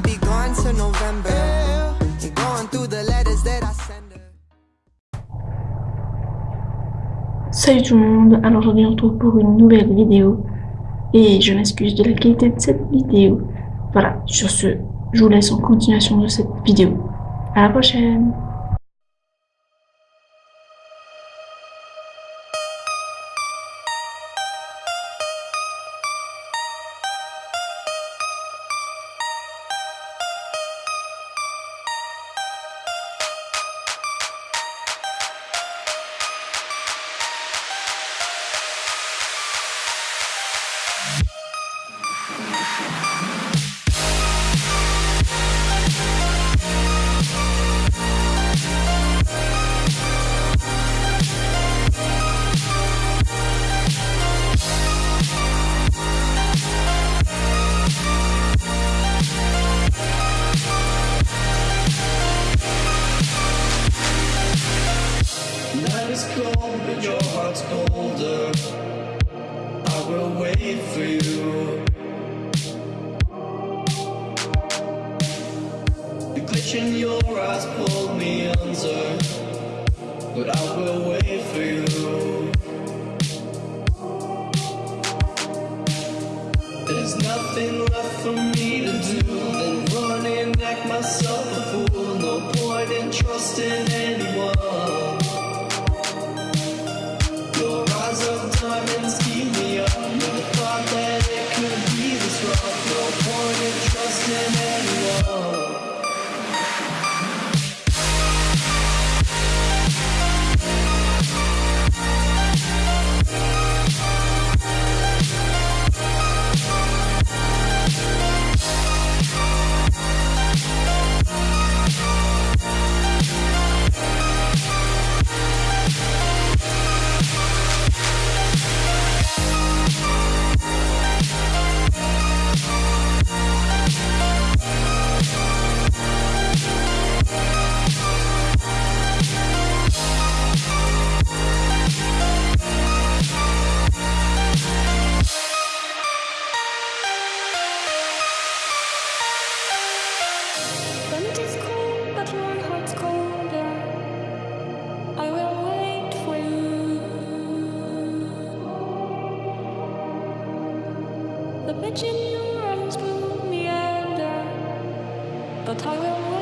Be gone November. Salut tout le monde, alors aujourd'hui on se retrouve pour une nouvelle vidéo et je m'excuse de la qualité de cette vidéo. Voilà, sur ce, je vous laisse en continuation de cette vidéo. À la prochaine cold, but your heart's colder. I will wait for you. In your eyes pulled me under, but I will wait for you. There's nothing left for me to do than run and act myself a fool. No point in trusting anyone. The bitch in your eyes pulled me under, but I will.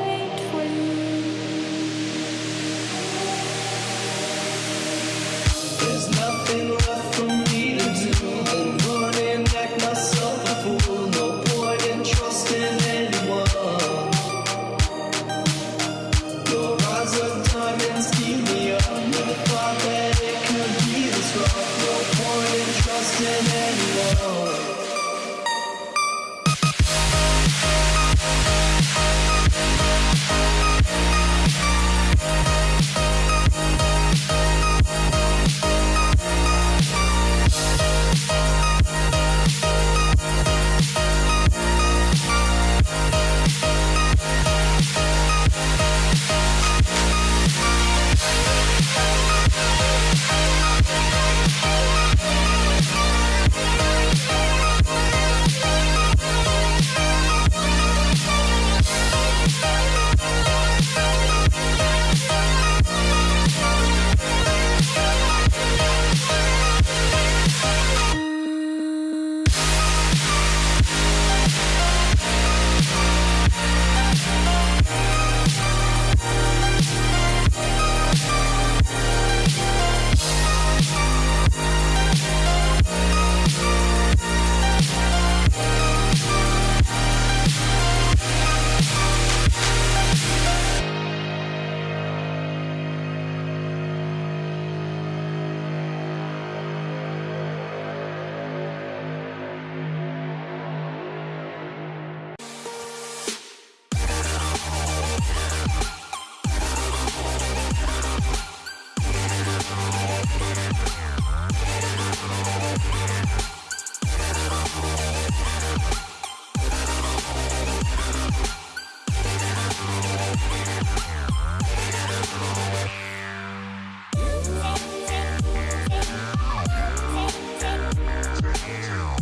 Damn.